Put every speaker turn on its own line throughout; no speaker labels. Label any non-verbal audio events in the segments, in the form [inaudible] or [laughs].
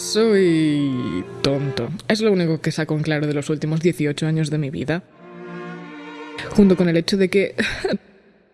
Soy tonto. Es lo único que saco en claro de los últimos 18 años de mi vida. Junto con el hecho de que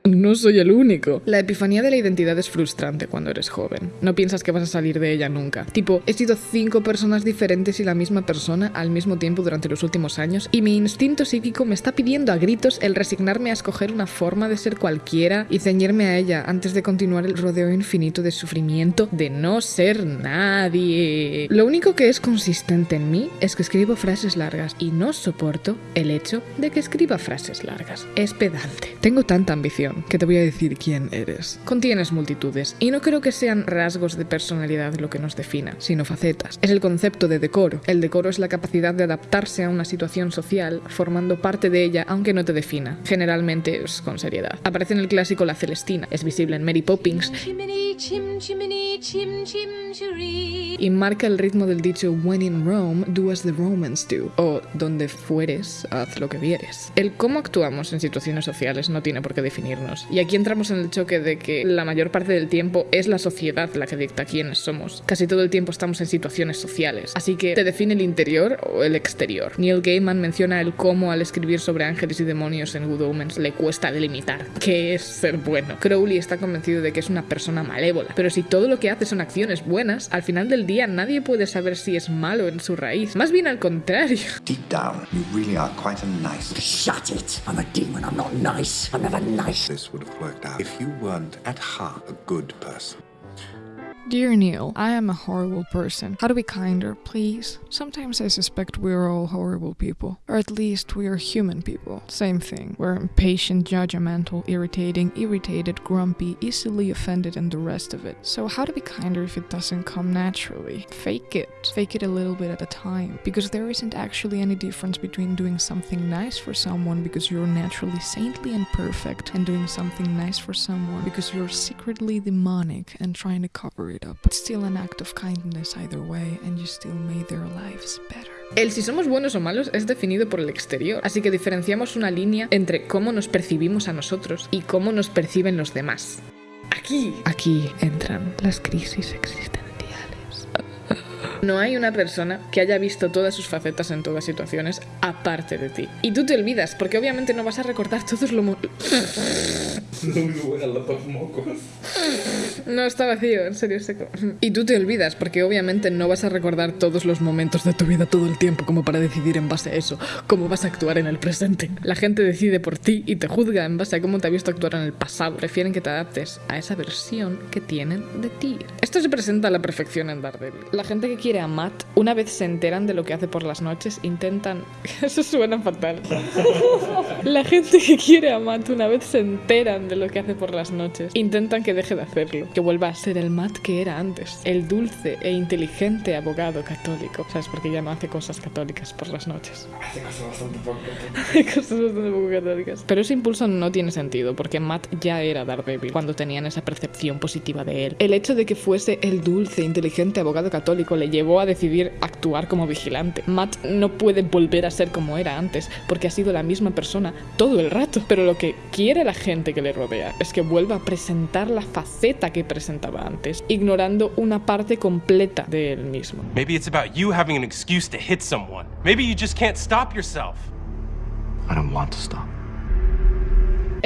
no soy el único. La epifanía de la identidad es frustrante cuando eres joven. No piensas que vas a salir de ella nunca. Tipo, he sido cinco personas diferentes y la misma persona al mismo tiempo durante los últimos años y mi instinto psíquico me está pidiendo a gritos el resignarme a escoger una forma de ser cualquiera y ceñirme a ella antes de continuar el rodeo infinito de sufrimiento de no ser nadie. Lo único que es consistente en mí es que escribo frases largas y no soporto el hecho de que escriba frases largas. Es pedante. Tengo tanta ambición que te voy a decir quién eres. Contienes multitudes, y no creo que sean rasgos de personalidad lo que nos defina, sino facetas. Es el concepto de decoro. El decoro es la capacidad de adaptarse a una situación social, formando parte de ella aunque no te defina. Generalmente es con seriedad. Aparece en el clásico La Celestina, es visible en Mary Poppins y marca el ritmo del dicho When in Rome, do as the Romans do, o donde fueres, haz lo que vieres. El cómo actuamos en situaciones sociales no tiene por qué definirnos. Y aquí entramos en el choque de que la mayor parte del tiempo es la sociedad la que dicta quiénes somos. Casi todo el tiempo estamos en situaciones sociales. Así que, ¿te define el interior o el exterior? Neil Gaiman menciona el cómo al escribir sobre ángeles y demonios en Good Omens le cuesta delimitar qué es ser bueno. Crowley está convencido de que es una persona malévola, pero si todo lo que hace son acciones buenas, al final del día nadie puede saber si es malo en su raíz. Más bien al contrario. [laughs]
Deep down, you really are quite a nice.
Shut it! I'm a demon, I'm not nice. I'm never nice.
This would have worked out if you weren't at heart a good person.
Dear Neil, I am a horrible person. How to be kinder, please? Sometimes I suspect we're all horrible people. Or at least we are human people. Same thing. We're impatient, judgmental, irritating, irritated, grumpy, easily offended, and the rest of it. So, how to be kinder if it doesn't come naturally? Fake it. Fake it a little bit at a time. Because there isn't actually any difference between doing something nice for someone because you're naturally saintly and perfect, and doing something nice for someone because you're secretly demonic and trying to cover it up. It's still an act of kindness either way, and you still made their lives better.
El si somos buenos o malos es definido por el exterior, así que diferenciamos una línea entre cómo nos percibimos a nosotros y cómo nos perciben los demás. Aquí, aquí entran las crisis existenciales. No hay una persona que haya visto todas sus facetas en todas situaciones aparte de ti. Y tú te olvidas, porque obviamente no vas a recordar todos los... mo- No está vacío, en serio seco. Y tú te olvidas, porque obviamente no vas a recordar todos los momentos de tu vida todo el tiempo como para decidir en base a eso cómo vas a actuar en el presente. La gente decide por ti y te juzga en base a cómo te ha visto actuar en el pasado. Prefieren que te adaptes a esa versión que tienen de ti. Esto se presenta a la perfección en Daredevil. La gente que quiere a Matt, una vez se enteran de lo que hace por las noches, intentan... [laughs] Eso suena fatal. [laughs] La gente que quiere a Matt, una vez se enteran de lo que hace por las noches, intentan que deje de hacerlo, que vuelva a ser el Matt que era antes, el dulce e inteligente abogado católico. ¿Sabes? Porque ya no hace cosas católicas por las noches. [laughs] Hace cosas bastante poco católicas. cosas bastante poco católicas. Pero ese impulso no tiene sentido, porque Matt ya era Daredevil cuando tenían esa percepción positiva de él. El hecho de que fuese el dulce, inteligente abogado católico le llevó a decidir actuar como vigilante. Matt no puede volver a ser como era antes, porque ha sido la misma persona todo el rato. Pero lo que quiere la gente que le rodea es que vuelva a presentar la faceta que presentaba antes, ignorando una parte completa de él mismo.
Maybe it's about you having an excuse to hit someone. Maybe you just can't stop yourself.
I don't want to stop.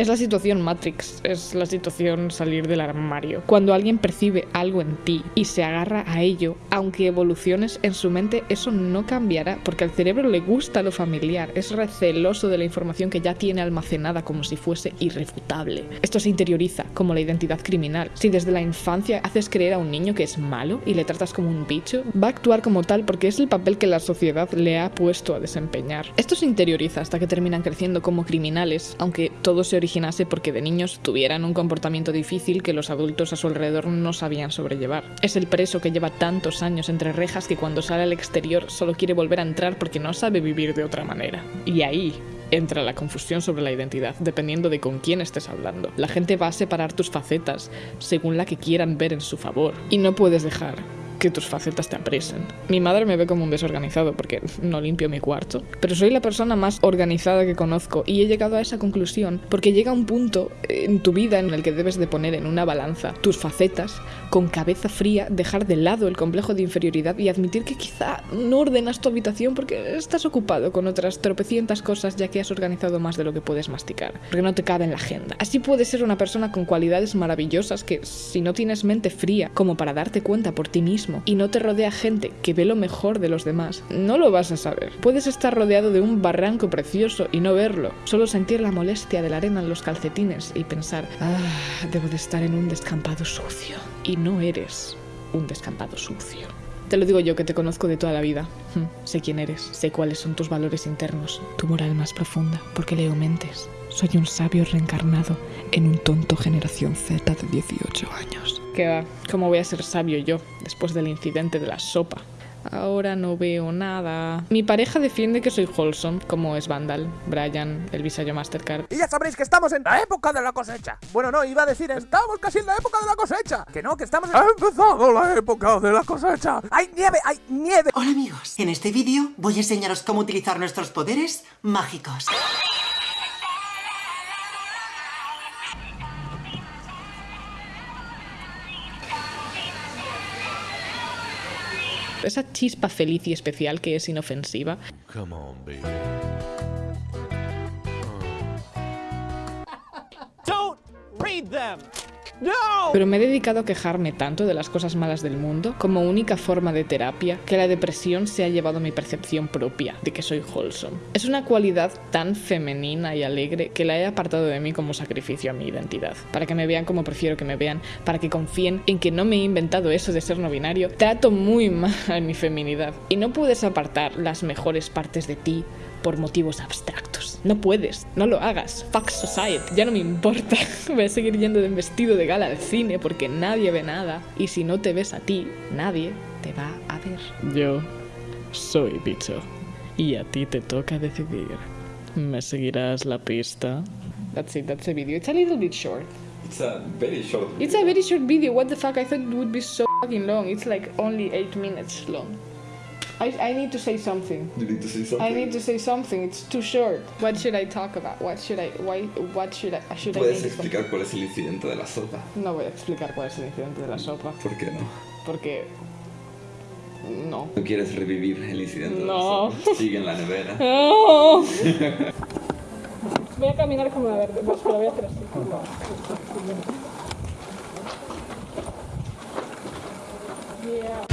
Es la situación Matrix, es la situación salir del armario. Cuando alguien percibe algo en ti y se agarra a ello, aunque evoluciones en su mente, eso no cambiará porque al cerebro le gusta lo familiar, es receloso de la información que ya tiene almacenada como si fuese irrefutable. Esto se interioriza como la identidad criminal. Si desde la infancia haces creer a un niño que es malo y le tratas como un bicho, va a actuar como tal porque es el papel que la sociedad le ha puesto a desempeñar. Esto se interioriza hasta que terminan creciendo como criminales, aunque todo se originase porque de niños tuvieran un comportamiento difícil que los adultos a su alrededor no sabían sobrellevar. Es el preso que lleva tantos años entre rejas que cuando sale al exterior solo quiere volver a entrar porque no sabe vivir de otra manera. Y ahí entra la confusión sobre la identidad, dependiendo de con quién estés hablando. La gente va a separar tus facetas según la que quieran ver en su favor. Y no puedes dejar que tus facetas te apresen. Mi madre me ve como un desorganizado porque no limpio mi cuarto, pero soy la persona más organizada que conozco y he llegado a esa conclusión porque llega un punto en tu vida en el que debes de poner en una balanza tus facetas con cabeza fría, dejar de lado el complejo de inferioridad y admitir que quizá no ordenas tu habitación porque estás ocupado con otras tropecientas cosas ya que has organizado más de lo que puedes masticar, porque no te cabe en la agenda. Así puedes ser una persona con cualidades maravillosas que si no tienes mente fría como para darte cuenta por ti mismo y no te rodea gente que ve lo mejor de los demás, no lo vas a saber. Puedes estar rodeado de un barranco precioso y no verlo, solo sentir la molestia de la arena en los calcetines y pensar, ah, debo de estar en un descampado sucio. Y no eres un descampado sucio. Te lo digo yo que te conozco de toda la vida. Hm, Sé quién eres, sé cuáles son tus valores internos, tu moral más profunda, porque leo mentes. Soy un sabio reencarnado en un tonto generación Z de 18 años. ¿Qué va? ¿Cómo voy a ser sabio yo después del incidente de la sopa? Ahora no veo nada. Mi pareja defiende que soy wholesome, como es Vandal, Brian, el visayo Mastercard.
Y ya sabréis que estamos en la época de la cosecha. Bueno, no, iba a decir, estamos casi en la época de la cosecha. Que no, que estamos en... ¡Ha empezado la época de la cosecha! ¡Hay nieve, hay nieve!
Hola amigos, en este vídeo voy a enseñaros cómo utilizar nuestros poderes mágicos.
Esa chispa feliz y especial que es inofensiva.
Don't read them!
Pero me he dedicado a quejarme tanto de las cosas malas del mundo como única forma de terapia que la depresión se ha llevado a mi percepción propia de que soy wholesome. Es una cualidad tan femenina y alegre que la he apartado de mí como sacrificio a mi identidad. Para que me vean como prefiero que me vean, para que confíen en que no me he inventado eso de ser no binario, trato muy mal mi feminidad. Y no puedes apartar las mejores partes de ti por motivos abstractos. No puedes, no lo hagas. Fuck society, ya no me importa. [laughs] Voy a seguir yendo de vestido de gala al cine porque nadie ve nada. Y si no te ves a ti, nadie te va a ver. Yo soy bicho. Y a ti te toca decidir. ¿Me seguirás la pista? That's it, that's the video. It's a little bit short.
It's a very short.
It's a very short video. What the fuck? I thought it would be so fucking long. It's like only 8 minutes long. I, I need to say something.
You need to say something.
I need to say something. It's too short. What should I talk about? What should I? Why? What should I? Should
¿Puedes explicar cuál es el incidente de la sopa?
No voy a explicar cuál es el incidente de la sopa.
¿Por qué no?
Porque no.
¿Tú quieres revivir el incidente? De la sopa? No. Sigue en la nevera. [laughs]
No. [laughs] voy a caminar como la verde, pues lo voy a hacer así. [laughs] Yeah.